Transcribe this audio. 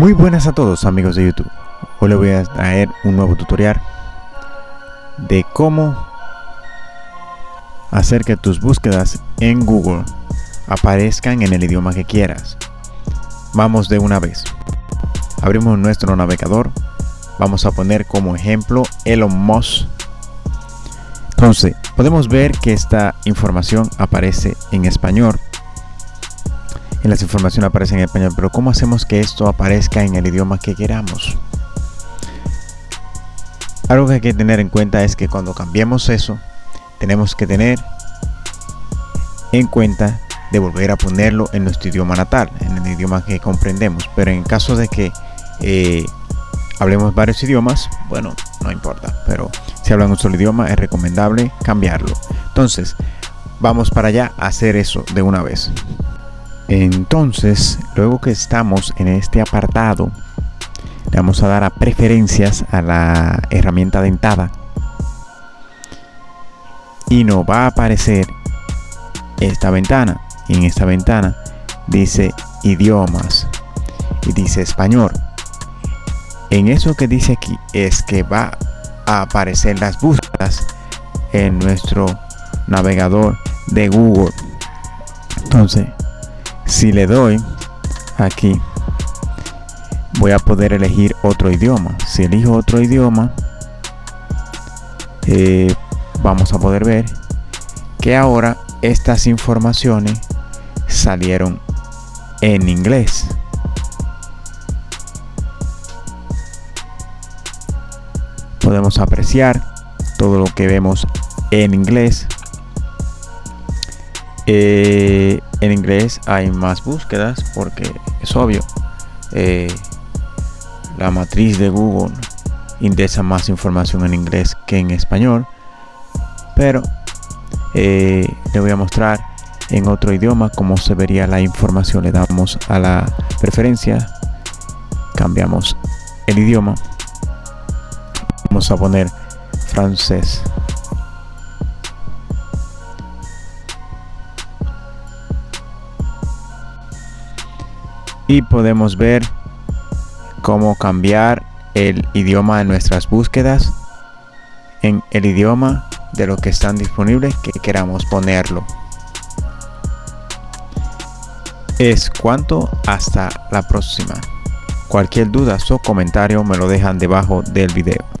Muy buenas a todos amigos de YouTube. Hoy les voy a traer un nuevo tutorial de cómo hacer que tus búsquedas en Google aparezcan en el idioma que quieras. Vamos de una vez. Abrimos nuestro navegador. Vamos a poner como ejemplo Elon Musk. Entonces, podemos ver que esta información aparece en español en las informaciones aparecen en español, pero ¿cómo hacemos que esto aparezca en el idioma que queramos? Algo que hay que tener en cuenta es que cuando cambiemos eso, tenemos que tener en cuenta de volver a ponerlo en nuestro idioma natal, en el idioma que comprendemos. Pero en caso de que eh, hablemos varios idiomas, bueno, no importa. Pero si hablan un solo idioma, es recomendable cambiarlo. Entonces, vamos para allá a hacer eso de una vez. Entonces, luego que estamos en este apartado, le vamos a dar a preferencias a la herramienta dentada y nos va a aparecer esta ventana. Y en esta ventana dice idiomas y dice español. En eso que dice aquí es que va a aparecer las búsquedas en nuestro navegador de Google. Entonces, si le doy aquí voy a poder elegir otro idioma. Si elijo otro idioma eh, vamos a poder ver que ahora estas informaciones salieron en inglés. Podemos apreciar todo lo que vemos en inglés. Eh, en inglés hay más búsquedas porque es obvio eh, la matriz de Google indexa más información en inglés que en español pero eh, le voy a mostrar en otro idioma cómo se vería la información. Le damos a la preferencia cambiamos el idioma vamos a poner francés y podemos ver cómo cambiar el idioma de nuestras búsquedas en el idioma de lo que están disponibles que queramos ponerlo. Es cuanto hasta la próxima. Cualquier duda o comentario me lo dejan debajo del video